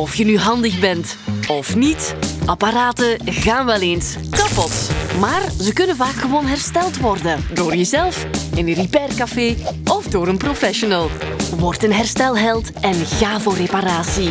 Of je nu handig bent of niet, apparaten gaan wel eens kapot. Maar ze kunnen vaak gewoon hersteld worden. Door jezelf, in een repaircafé of door een professional. Word een herstelheld en ga voor reparatie.